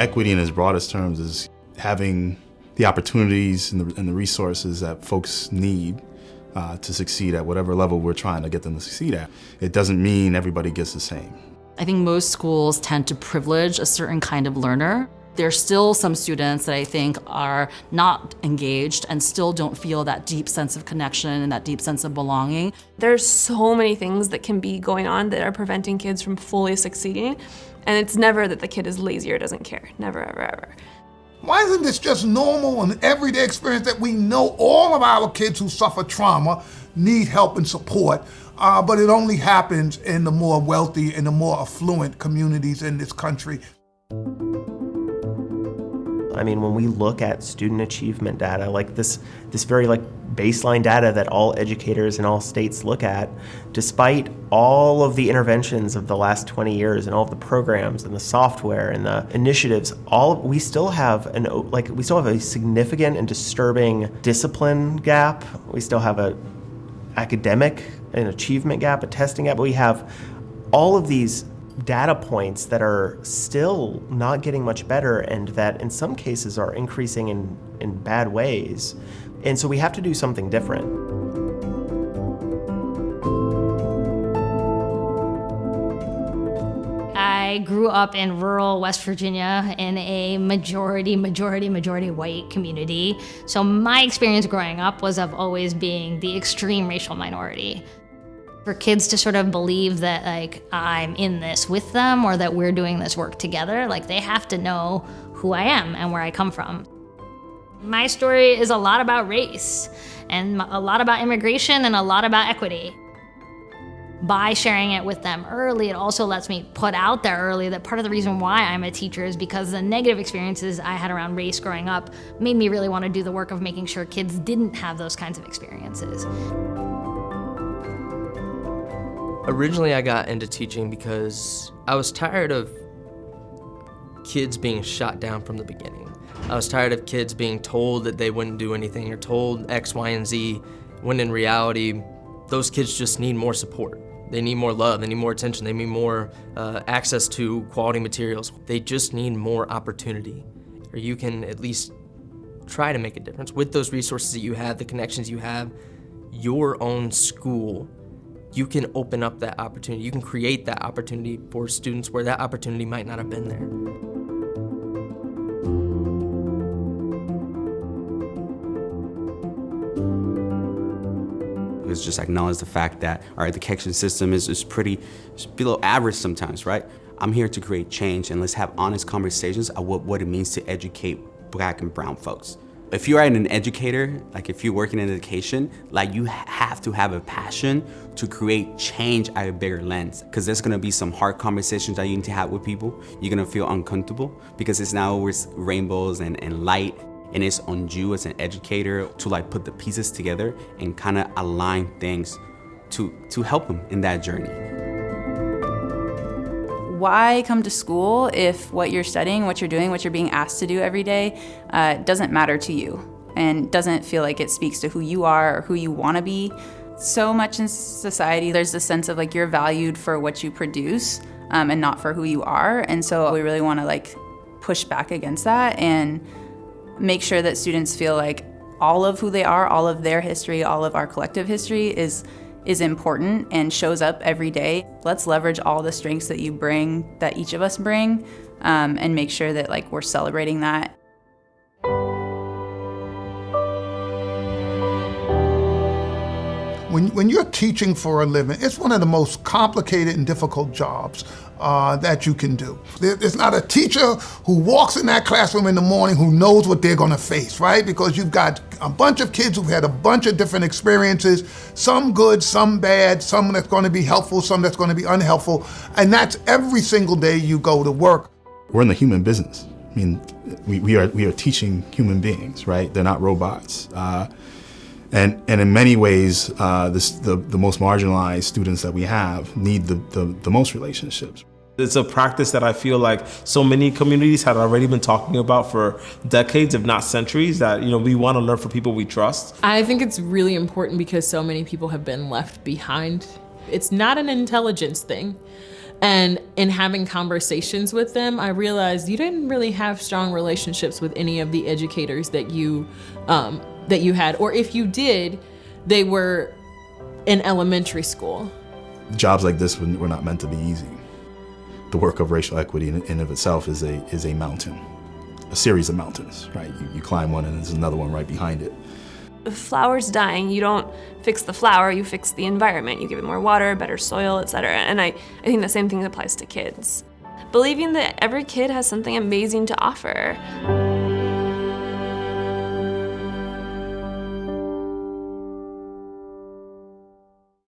Equity in its broadest terms is having the opportunities and the, and the resources that folks need uh, to succeed at whatever level we're trying to get them to succeed at. It doesn't mean everybody gets the same. I think most schools tend to privilege a certain kind of learner. There's still some students that I think are not engaged and still don't feel that deep sense of connection and that deep sense of belonging. There's so many things that can be going on that are preventing kids from fully succeeding. And it's never that the kid is lazy or doesn't care. Never, ever, ever. Why isn't this just normal and everyday experience that we know all of our kids who suffer trauma need help and support, uh, but it only happens in the more wealthy and the more affluent communities in this country. I mean, when we look at student achievement data, like this, this very like baseline data that all educators in all states look at, despite all of the interventions of the last 20 years and all of the programs and the software and the initiatives, all we still have an like we still have a significant and disturbing discipline gap. We still have a academic and achievement gap, a testing gap. We have all of these data points that are still not getting much better and that in some cases are increasing in, in bad ways. And so we have to do something different. I grew up in rural West Virginia in a majority, majority, majority white community. So my experience growing up was of always being the extreme racial minority. For kids to sort of believe that like I'm in this with them or that we're doing this work together, like they have to know who I am and where I come from. My story is a lot about race and a lot about immigration and a lot about equity. By sharing it with them early, it also lets me put out there early that part of the reason why I'm a teacher is because the negative experiences I had around race growing up made me really want to do the work of making sure kids didn't have those kinds of experiences. Originally, I got into teaching because I was tired of kids being shot down from the beginning. I was tired of kids being told that they wouldn't do anything or told X, Y, and Z, when in reality, those kids just need more support. They need more love, they need more attention, they need more uh, access to quality materials. They just need more opportunity, or you can at least try to make a difference. With those resources that you have, the connections you have, your own school, you can open up that opportunity. You can create that opportunity for students where that opportunity might not have been there. is just acknowledge the fact that, the Keckshan system is, is pretty below average sometimes, right? I'm here to create change and let's have honest conversations about what, what it means to educate black and brown folks. If you're an educator, like if you work working in education, like you have to have a passion to create change at a bigger lens. Because there's gonna be some hard conversations that you need to have with people. You're gonna feel uncomfortable because it's now always rainbows and, and light and it's on you as an educator to like put the pieces together and kind of align things to, to help them in that journey. Why come to school if what you're studying, what you're doing, what you're being asked to do every day uh, doesn't matter to you and doesn't feel like it speaks to who you are or who you want to be? So much in society, there's a sense of like you're valued for what you produce um, and not for who you are. And so we really want to like push back against that and make sure that students feel like all of who they are, all of their history, all of our collective history is is important and shows up every day. Let's leverage all the strengths that you bring, that each of us bring, um, and make sure that like we're celebrating that When, when you're teaching for a living, it's one of the most complicated and difficult jobs uh, that you can do. There's not a teacher who walks in that classroom in the morning who knows what they're going to face, right? Because you've got a bunch of kids who've had a bunch of different experiences, some good, some bad, some that's going to be helpful, some that's going to be unhelpful, and that's every single day you go to work. We're in the human business. I mean, we, we, are, we are teaching human beings, right? They're not robots. Uh, and, and in many ways, uh, this, the, the most marginalized students that we have need the, the, the most relationships. It's a practice that I feel like so many communities had already been talking about for decades, if not centuries, that you know we want to learn from people we trust. I think it's really important because so many people have been left behind. It's not an intelligence thing. And in having conversations with them, I realized you didn't really have strong relationships with any of the educators that you um, that you had, or if you did, they were in elementary school. Jobs like this were not meant to be easy. The work of racial equity in and of itself is a is a mountain, a series of mountains. Right, you, you climb one and there's another one right behind it. If a flower's dying, you don't fix the flower, you fix the environment. You give it more water, better soil, etc. And I, I think the same thing applies to kids. Believing that every kid has something amazing to offer.